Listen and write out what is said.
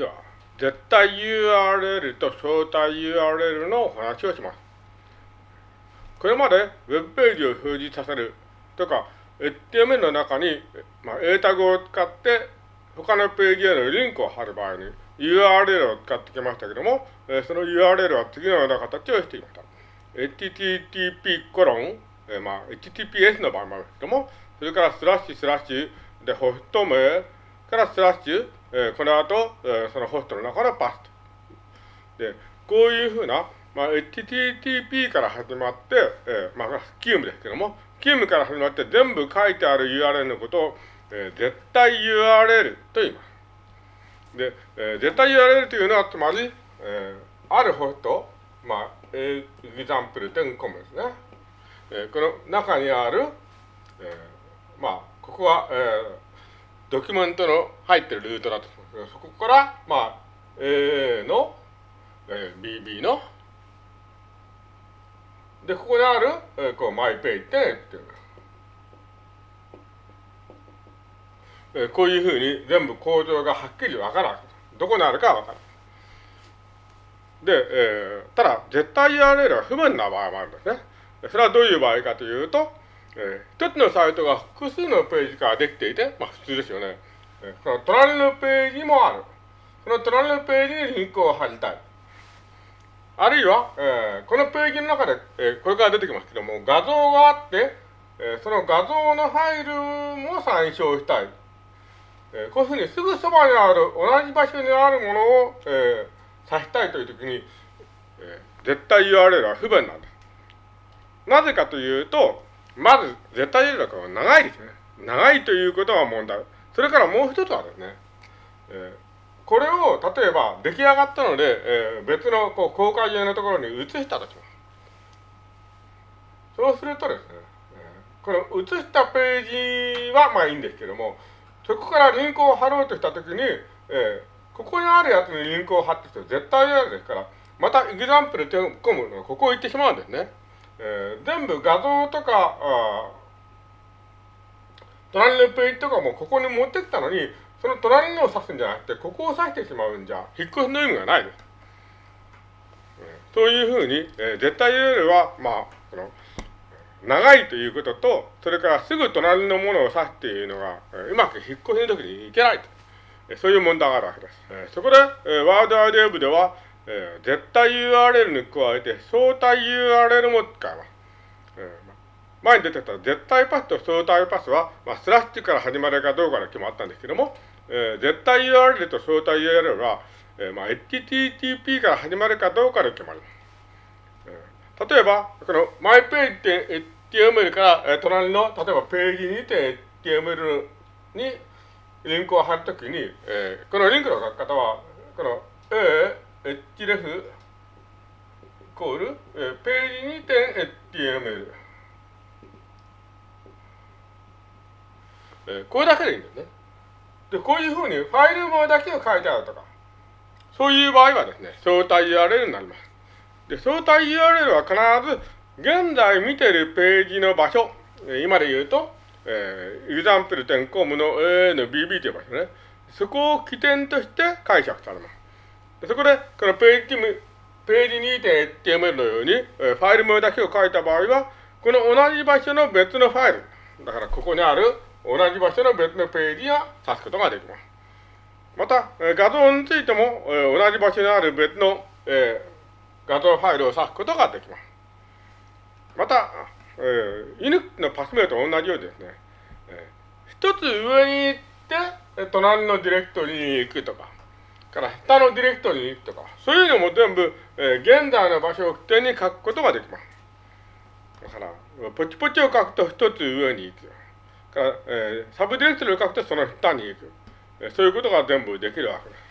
では、絶対 URL と招待 URL のお話をします。これまで Web ページを表示させるとか、HTML の中に、まあ、英タグを使って他のページへのリンクを貼る場合に URL を使ってきましたけども、えその URL は次のような形をしていました。http コロン、えまあ、https の場合もあるけども、それからスラッシュスラッシュでホスト名からスラッシュ、えこの後、えそのホストの中のパスと。で、こういうふうな、まあ、http から始まって、えまあ、スキュームですけども、スキュームから始まって全部書いてある URL のことを、え絶対 URL と言います。で、え絶対 URL というのは、つまり、えあるホスト、まあ、 example 点 com ですね。えこの中にある、えまあ、ここは、えー、ドキュメントの入ってるルートだと。そこから、まあ、A の、えー、BB の、で、ここにある、えー、こう、マイペイってっていう。えー、こういうふうに全部構造がはっきりわからない。どこにあるかわからない。で、えー、ただ、絶対 URL は不便な場合もあるんですね。それはどういう場合かというと、えー、一つのサイトが複数のページからできていて、まあ普通ですよね。えー、その隣のページもある。その隣のページにリンクを貼りたい。あるいは、えー、このページの中で、えー、これから出てきますけども、画像があって、えー、その画像のファイルも参照したい。えー、こういうふうにすぐそばにある、同じ場所にあるものを、えー、指したいというときに、えー、絶対 URL は不便なんです。なぜかというと、まず、絶対有力は長いですね。長いということが問題。それからもう一つはですね、えー、これを例えば出来上がったので、えー、別のこう公開用のところに移したとします。そうするとですね、えー、この移したページはまあいいんですけども、そこからリンクを貼ろうとしたときに、えー、ここにあるやつにリンクを貼ってきて絶対やるですから、またエグザンプルで込むのここを行ってしまうんですね。えー、全部画像とか、あ隣のページとかもここに持ってきたのに、その隣のを指すんじゃなくて、ここを指してしまうんじゃ、引っ越しの意味がないです。そういうふうに、えー、絶対 URL は、まあ、その、長いということと、それからすぐ隣のものを指すっていうのが、えー、うまく引っ越しの時にいけないと。え、そういう問題があるわけです。えー、そこで、えー、ワードアイデア部では、えー、絶対 URL に加えて相対 URL も使います。えー、前に出てた絶対パスと相対パスは、まあ、スラッシュから始まるかどうかで決まったんですけども、えー、絶対 URL と相対 URL は、えーまあ、HTTP から始まるかどうかで決まり。ます。えー、例えば、この mypage.html から、えー、隣の、例えばページにて HTML にリンクを貼るときに、えー、このリンクの書き方は、この A、href イコール、えー、ページに点 html、えー、これだけでいいんだよね。で、こういうふうにファイル名だけを書いてあるとか、そういう場合はですね、相対 URL になります。で、相対 URL は必ず現在見てるページの場所、今で言うと、えー、example.com の A の BB という場所ね。そこを起点として解釈されます。そこで、このページページ 2.html のように、えファイル名だけを書いた場合は、この同じ場所の別のファイル、だからここにある同じ場所の別のページを指すことができます。また、え画像についても、え同じ場所にある別の、え画像ファイルを指すことができます。また、えー、犬のパス名と同じようにですね、えー、一つ上に行って、隣のディレクトリに行くとか、から下のディレクトリに行くとか、そういうのも全部、えー、現在の場所を起点に書くことができます。だから、ポチポチを書くと一つ上に行く。から、えー、サブディレクトリを書くとその下に行く。えー、そういうことが全部できるわけです。